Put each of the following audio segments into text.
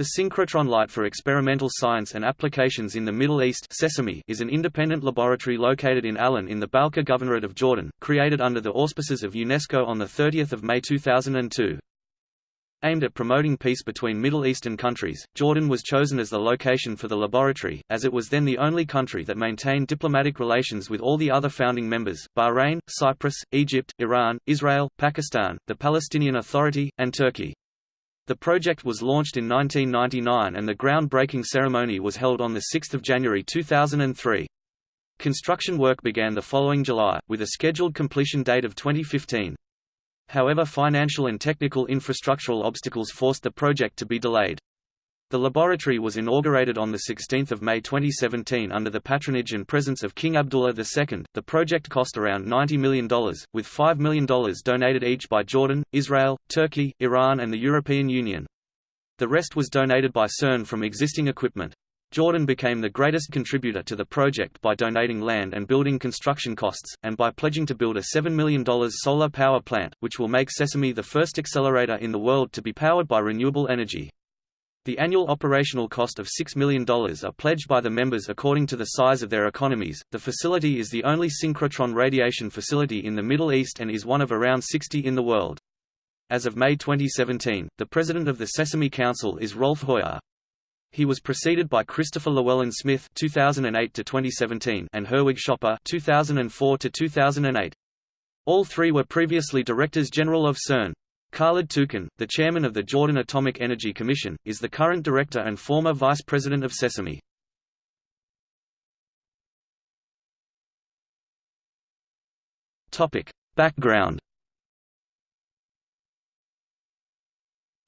The Synchrotron Light for Experimental Science and Applications in the Middle East Sesame is an independent laboratory located in Allan in the Balqa Governorate of Jordan, created under the auspices of UNESCO on 30 May 2002. Aimed at promoting peace between Middle Eastern countries, Jordan was chosen as the location for the laboratory, as it was then the only country that maintained diplomatic relations with all the other founding members, Bahrain, Cyprus, Egypt, Iran, Israel, Pakistan, the Palestinian Authority, and Turkey. The project was launched in 1999 and the groundbreaking ceremony was held on 6 January 2003. Construction work began the following July, with a scheduled completion date of 2015. However financial and technical infrastructural obstacles forced the project to be delayed. The laboratory was inaugurated on 16 May 2017 under the patronage and presence of King Abdullah II. The project cost around $90 million, with $5 million donated each by Jordan, Israel, Turkey, Iran and the European Union. The rest was donated by CERN from existing equipment. Jordan became the greatest contributor to the project by donating land and building construction costs, and by pledging to build a $7 million solar power plant, which will make Sesame the first accelerator in the world to be powered by renewable energy. The annual operational cost of $6 million are pledged by the members according to the size of their economies. The facility is the only synchrotron radiation facility in the Middle East and is one of around 60 in the world. As of May 2017, the president of the Sesame Council is Rolf Hoyer. He was preceded by Christopher Llewellyn Smith (2008–2017) and Herwig Schopper (2004–2008). All three were previously directors general of CERN. Khalid Toukan, the chairman of the Jordan Atomic Energy Commission, is the current director and former vice president of Sesame. Topic: Background.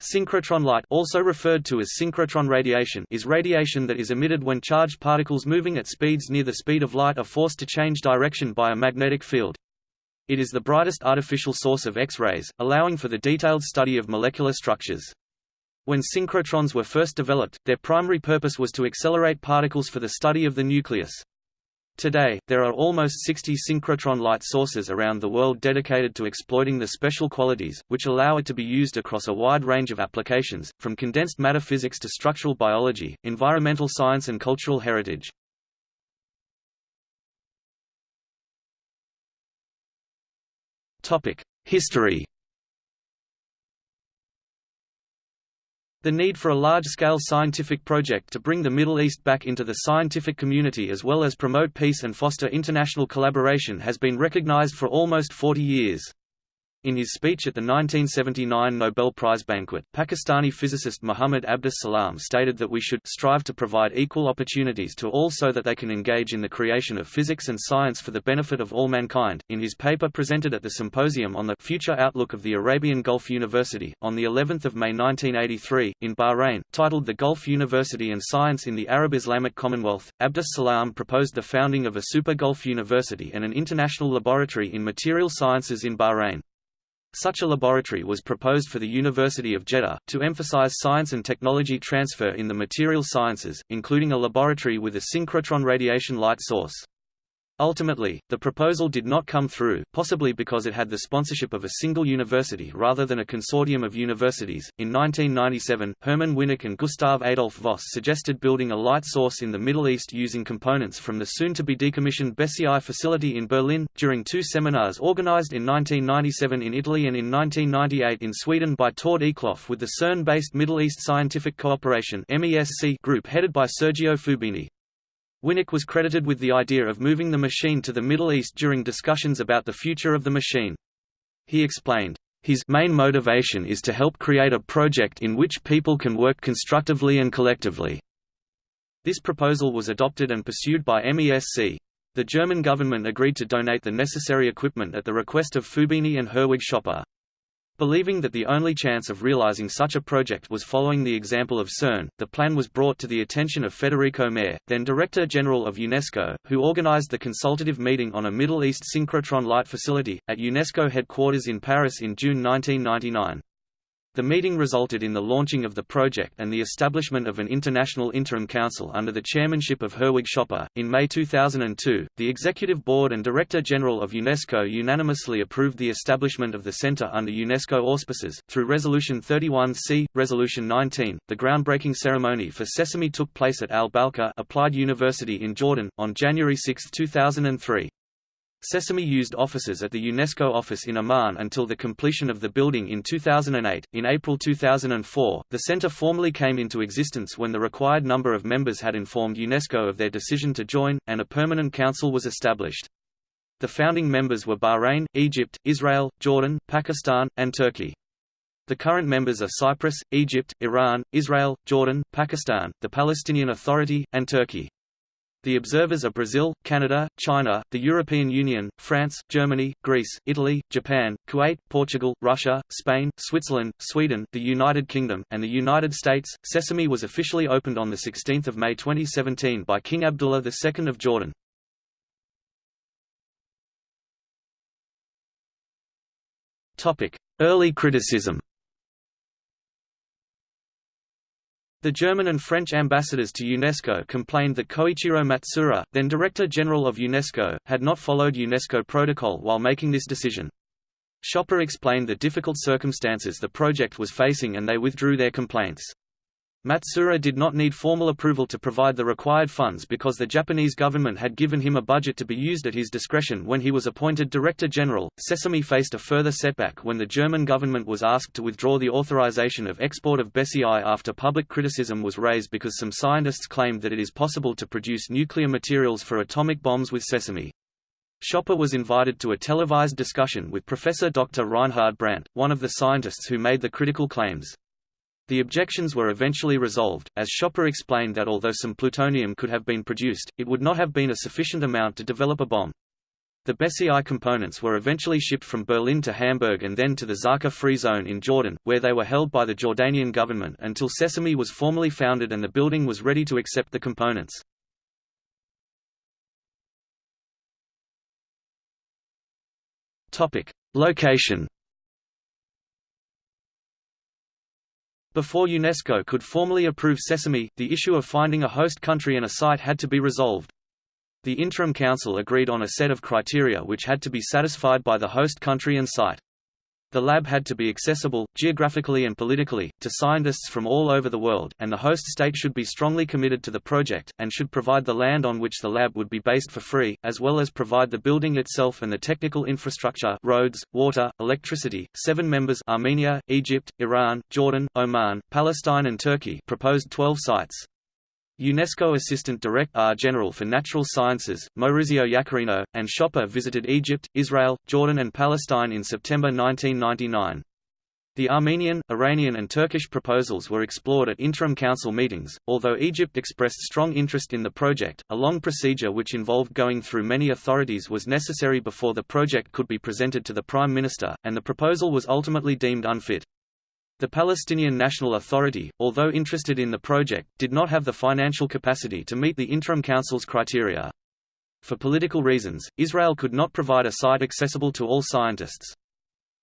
Synchrotron light also referred to as synchrotron radiation is radiation that is emitted when charged particles moving at speeds near the speed of light are forced to change direction by a magnetic field. It is the brightest artificial source of X-rays, allowing for the detailed study of molecular structures. When synchrotrons were first developed, their primary purpose was to accelerate particles for the study of the nucleus. Today, there are almost 60 synchrotron light sources around the world dedicated to exploiting the special qualities, which allow it to be used across a wide range of applications, from condensed matter physics to structural biology, environmental science and cultural heritage. History The need for a large-scale scientific project to bring the Middle East back into the scientific community as well as promote peace and foster international collaboration has been recognized for almost 40 years. In his speech at the 1979 Nobel Prize banquet, Pakistani physicist Muhammad Abdus Salam stated that we should strive to provide equal opportunities to all so that they can engage in the creation of physics and science for the benefit of all mankind. In his paper presented at the symposium on the future outlook of the Arabian Gulf University on the 11th of May 1983 in Bahrain, titled The Gulf University and Science in the Arab Islamic Commonwealth, Abdus Salam proposed the founding of a super Gulf University and an international laboratory in material sciences in Bahrain. Such a laboratory was proposed for the University of Jeddah, to emphasize science and technology transfer in the material sciences, including a laboratory with a synchrotron radiation light source. Ultimately, the proposal did not come through, possibly because it had the sponsorship of a single university rather than a consortium of universities. In 1997, Hermann Winick and Gustav Adolf Voss suggested building a light source in the Middle East using components from the soon to be decommissioned BESSY facility in Berlin. During two seminars organized in 1997 in Italy and in 1998 in Sweden by Tord Eklof with the CERN based Middle East Scientific Cooperation group headed by Sergio Fubini. Winick was credited with the idea of moving the machine to the Middle East during discussions about the future of the machine. He explained, his main motivation is to help create a project in which people can work constructively and collectively. This proposal was adopted and pursued by MESC. The German government agreed to donate the necessary equipment at the request of Fubini and Herwig Schopper. Believing that the only chance of realizing such a project was following the example of CERN, the plan was brought to the attention of Federico Mayor, then Director General of UNESCO, who organized the consultative meeting on a Middle East synchrotron light facility, at UNESCO headquarters in Paris in June 1999. The meeting resulted in the launching of the project and the establishment of an international interim council under the chairmanship of Herwig Schopper. In May 2002, the Executive Board and Director General of UNESCO unanimously approved the establishment of the Center under UNESCO auspices. Through Resolution 31C, Resolution 19, the groundbreaking ceremony for Sesame took place at Al Balqa Applied University in Jordan, on January 6, 2003. Sesame used offices at the UNESCO office in Amman until the completion of the building in 2008. In April 2004, the center formally came into existence when the required number of members had informed UNESCO of their decision to join, and a permanent council was established. The founding members were Bahrain, Egypt, Israel, Jordan, Pakistan, and Turkey. The current members are Cyprus, Egypt, Iran, Israel, Jordan, Pakistan, the Palestinian Authority, and Turkey. The observers are Brazil, Canada, China, the European Union, France, Germany, Greece, Italy, Japan, Kuwait, Portugal, Russia, Spain, Switzerland, Sweden, the United Kingdom, and the United States. Sesame was officially opened on 16 May 2017 by King Abdullah II of Jordan. Early criticism The German and French ambassadors to UNESCO complained that Koichiro Matsuura, then Director General of UNESCO, had not followed UNESCO protocol while making this decision. Schopper explained the difficult circumstances the project was facing and they withdrew their complaints. Matsuura did not need formal approval to provide the required funds because the Japanese government had given him a budget to be used at his discretion when he was appointed Director General. Sesame faced a further setback when the German government was asked to withdraw the authorization of export of BSEI after public criticism was raised because some scientists claimed that it is possible to produce nuclear materials for atomic bombs with sesame. Schopper was invited to a televised discussion with Professor Dr. Reinhard Brandt, one of the scientists who made the critical claims. The objections were eventually resolved, as Schopper explained that although some plutonium could have been produced, it would not have been a sufficient amount to develop a bomb. The BSEI components were eventually shipped from Berlin to Hamburg and then to the Zarqa Free Zone in Jordan, where they were held by the Jordanian government until Sesame was formally founded and the building was ready to accept the components. Location Before UNESCO could formally approve Sesame, the issue of finding a host country and a site had to be resolved. The Interim Council agreed on a set of criteria which had to be satisfied by the host country and site. The lab had to be accessible, geographically and politically, to scientists from all over the world, and the host state should be strongly committed to the project, and should provide the land on which the lab would be based for free, as well as provide the building itself and the technical infrastructure roads, water, electricity. Seven members Armenia, Egypt, Iran, Jordan, Oman, Palestine and Turkey proposed 12 sites. UNESCO Assistant Director uh, General for Natural Sciences, Maurizio Iaccarino, and Schopper visited Egypt, Israel, Jordan and Palestine in September 1999. The Armenian, Iranian and Turkish proposals were explored at interim council meetings, although Egypt expressed strong interest in the project, a long procedure which involved going through many authorities was necessary before the project could be presented to the Prime Minister, and the proposal was ultimately deemed unfit. The Palestinian National Authority, although interested in the project, did not have the financial capacity to meet the Interim Council's criteria. For political reasons, Israel could not provide a site accessible to all scientists.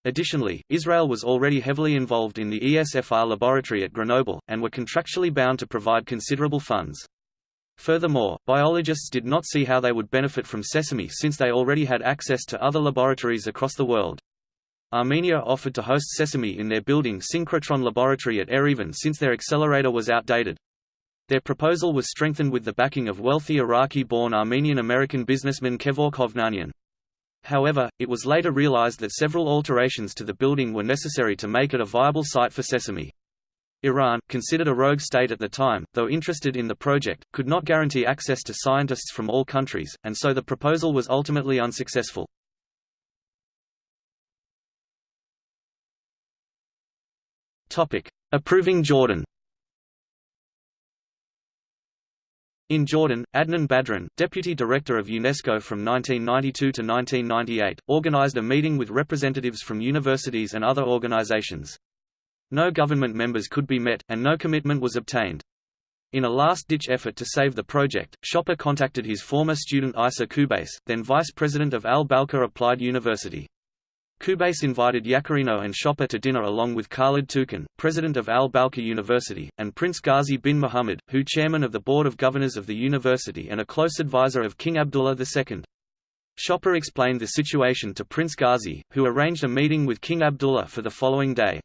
Additionally, Israel was already heavily involved in the ESRF laboratory at Grenoble, and were contractually bound to provide considerable funds. Furthermore, biologists did not see how they would benefit from Sesame since they already had access to other laboratories across the world. Armenia offered to host Sesame in their building Synchrotron Laboratory at Erevan since their accelerator was outdated. Their proposal was strengthened with the backing of wealthy Iraqi-born Armenian-American businessman Kevork Hovnanian. However, it was later realized that several alterations to the building were necessary to make it a viable site for Sesame. Iran, considered a rogue state at the time, though interested in the project, could not guarantee access to scientists from all countries, and so the proposal was ultimately unsuccessful. Topic: Approving Jordan. In Jordan, Adnan Badran, deputy director of UNESCO from 1992 to 1998, organized a meeting with representatives from universities and other organizations. No government members could be met, and no commitment was obtained. In a last-ditch effort to save the project, Schopper contacted his former student Isa Kubais, then vice president of Al-Balqa Applied University. Kubase invited Iaccarino and Schopper to dinner along with Khalid Toukan, president of Al-Balqa University, and Prince Ghazi bin Muhammad, who chairman of the Board of Governors of the university and a close advisor of King Abdullah II. Schopper explained the situation to Prince Ghazi, who arranged a meeting with King Abdullah for the following day.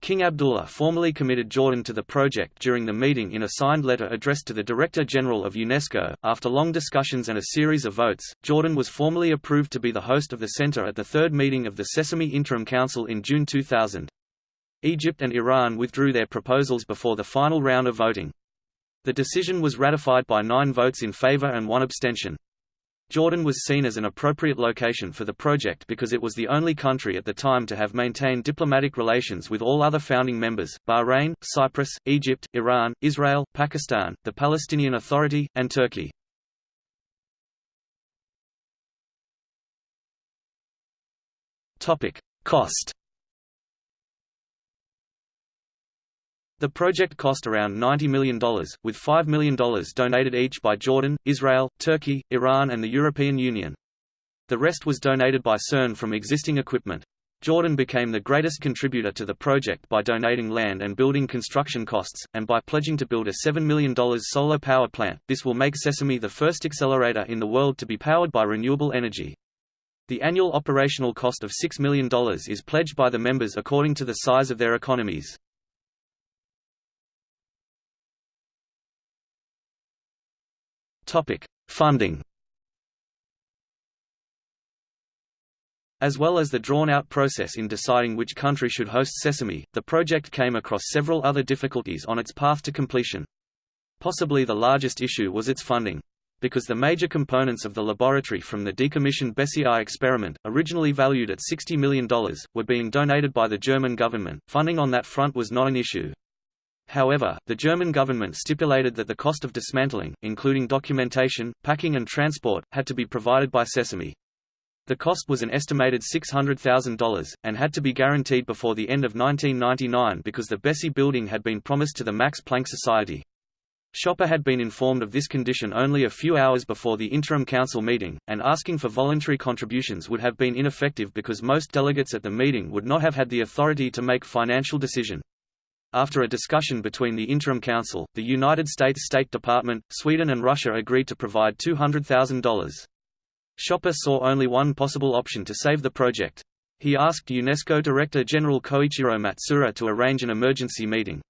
King Abdullah formally committed Jordan to the project during the meeting in a signed letter addressed to the Director General of UNESCO. After long discussions and a series of votes, Jordan was formally approved to be the host of the center at the third meeting of the Sesame Interim Council in June 2000. Egypt and Iran withdrew their proposals before the final round of voting. The decision was ratified by nine votes in favor and one abstention. Jordan was seen as an appropriate location for the project because it was the only country at the time to have maintained diplomatic relations with all other founding members, Bahrain, Cyprus, Egypt, Iran, Israel, Pakistan, the Palestinian Authority, and Turkey. Topic: Cost The project cost around $90 million, with $5 million donated each by Jordan, Israel, Turkey, Iran and the European Union. The rest was donated by CERN from existing equipment. Jordan became the greatest contributor to the project by donating land and building construction costs, and by pledging to build a $7 million solar power plant. This will make Sesame the first accelerator in the world to be powered by renewable energy. The annual operational cost of $6 million is pledged by the members according to the size of their economies. Topic: Funding. As well as the drawn-out process in deciding which country should host Sesame, the project came across several other difficulties on its path to completion. Possibly the largest issue was its funding. Because the major components of the laboratory from the decommissioned BESSY I experiment, originally valued at $60 million, were being donated by the German government, funding on that front was not an issue. However, the German government stipulated that the cost of dismantling, including documentation, packing and transport, had to be provided by Sesame. The cost was an estimated $600,000, and had to be guaranteed before the end of 1999 because the BESSY building had been promised to the Max Planck Society. Schopper had been informed of this condition only a few hours before the interim council meeting, and asking for voluntary contributions would have been ineffective because most delegates at the meeting would not have had the authority to make financial decision. After a discussion between the Interim Council, the United States State Department, Sweden and Russia agreed to provide $200,000. Schopper saw only one possible option to save the project. He asked UNESCO Director General Koichiro Matsuura to arrange an emergency meeting.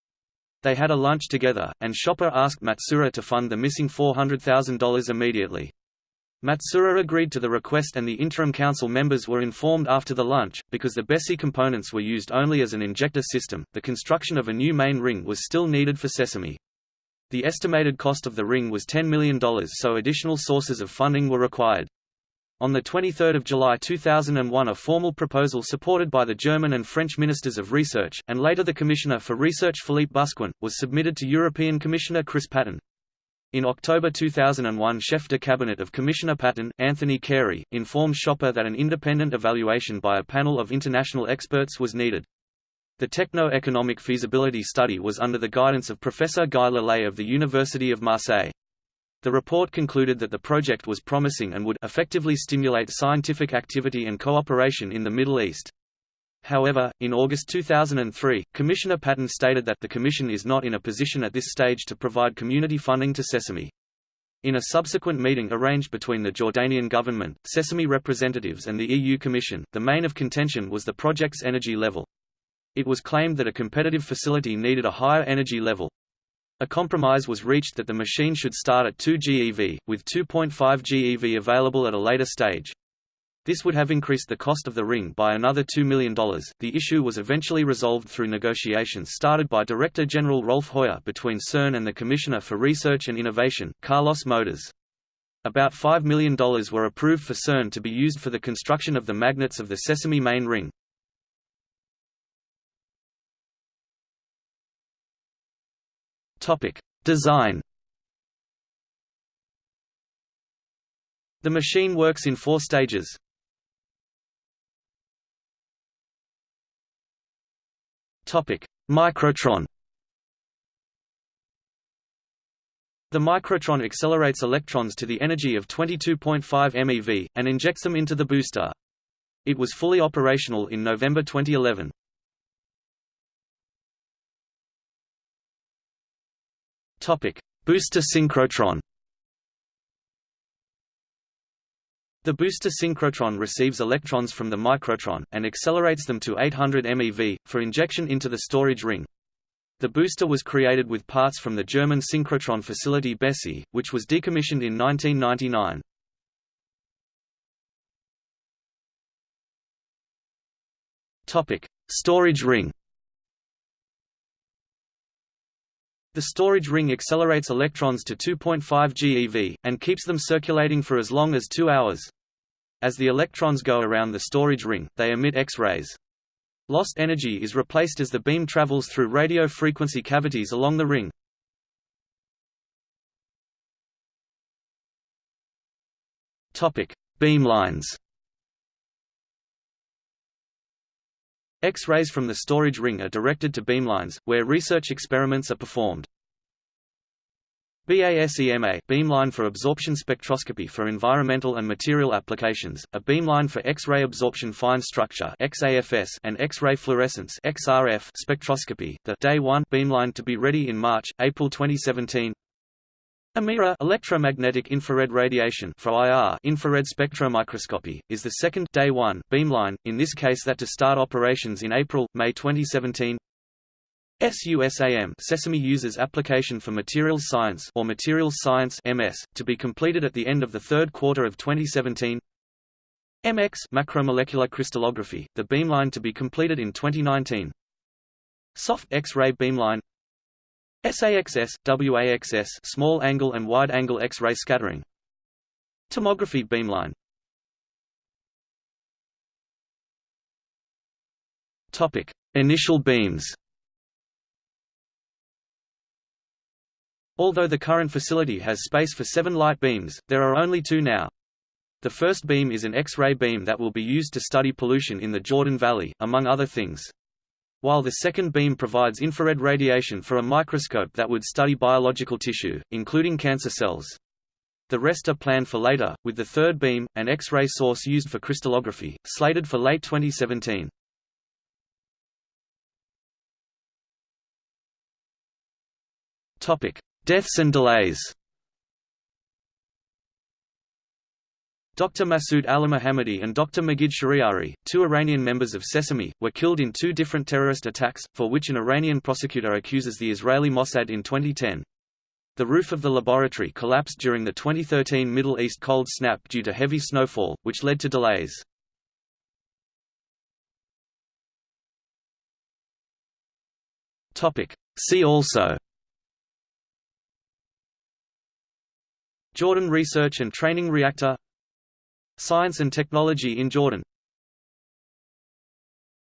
They had a lunch together, and Schopper asked Matsuura to fund the missing $400,000 immediately. Matsuura agreed to the request and the interim council members were informed after the lunch, because the BESSY components were used only as an injector system, the construction of a new main ring was still needed for Sesame. The estimated cost of the ring was $10 million so additional sources of funding were required. On 23 July 2001 a formal proposal supported by the German and French Ministers of Research, and later the Commissioner for Research Philippe Busquin, was submitted to European Commissioner Chris Patten. In October 2001 Chef de Cabinet of Commissioner Patten, Anthony Carey, informed Schopper that an independent evaluation by a panel of international experts was needed. The techno-economic feasibility study was under the guidance of Professor Guy Le Lay of the University of Marseille. The report concluded that the project was promising and would effectively stimulate scientific activity and cooperation in the Middle East. However, in August 2003, Commissioner Patten stated that the Commission is not in a position at this stage to provide community funding to Sesame. In a subsequent meeting arranged between the Jordanian government, Sesame representatives and the EU Commission, the main of contention was the project's energy level. It was claimed that a competitive facility needed a higher energy level. A compromise was reached that the machine should start at 2 GeV, with 2.5 GeV available at a later stage. This would have increased the cost of the ring by another $2 million. The issue was eventually resolved through negotiations started by Director General Rolf Hoyer between CERN and the Commissioner for Research and Innovation, Carlos Moedas. About $5 million were approved for CERN to be used for the construction of the magnets of the Sesame main ring. Design The machine works in four stages. Topic: Microtron. The microtron accelerates electrons to the energy of 22.5 MeV, and injects them into the booster. It was fully operational in November 2011. Topic: Booster synchrotron. The booster synchrotron receives electrons from the microtron, and accelerates them to 800 MeV, for injection into the storage ring. The booster was created with parts from the German synchrotron facility BESSY, which was decommissioned in 1999. Storage ring The storage ring accelerates electrons to 2.5 GeV, and keeps them circulating for as long as two hours. As the electrons go around the storage ring, they emit X-rays. Lost energy is replaced as the beam travels through radio frequency cavities along the ring. Beamlines X-rays from the storage ring are directed to beamlines, where research experiments are performed. BASEMA beamline for absorption spectroscopy for environmental and material applications, a beamline for X-ray absorption fine structure XAFS and X-ray fluorescence XRF spectroscopy. The Day 1 beamline to be ready in March, April 2017. AMIRA electromagnetic infrared radiation for IR infrared spectromicroscopy is the second day 1 beamline in this case that to start operations in April May 2017 SUSAM Sesame uses application for materials science or materials science MS to be completed at the end of the third quarter of 2017 MX macromolecular crystallography the beamline to be completed in 2019 Soft X-ray beamline. SAXS, WAXS small angle and wide angle X-ray scattering. Tomography beamline. Topic Initial beams Although the current facility has space for seven light beams, there are only two now. The first beam is an X-ray beam that will be used to study pollution in the Jordan Valley, among other things while the second beam provides infrared radiation for a microscope that would study biological tissue, including cancer cells. The rest are planned for later, with the third beam, an X-ray source used for crystallography, slated for late 2017. Deaths and delays Dr. Masoud Alimohammadi and Dr. Majid Shahriari, two Iranian members of Sesame, were killed in two different terrorist attacks, for which an Iranian prosecutor accuses the Israeli Mossad in 2010. The roof of the laboratory collapsed during the 2013 Middle East cold snap due to heavy snowfall, which led to delays. See also Jordan Research and Training Reactor. Science and technology in Jordan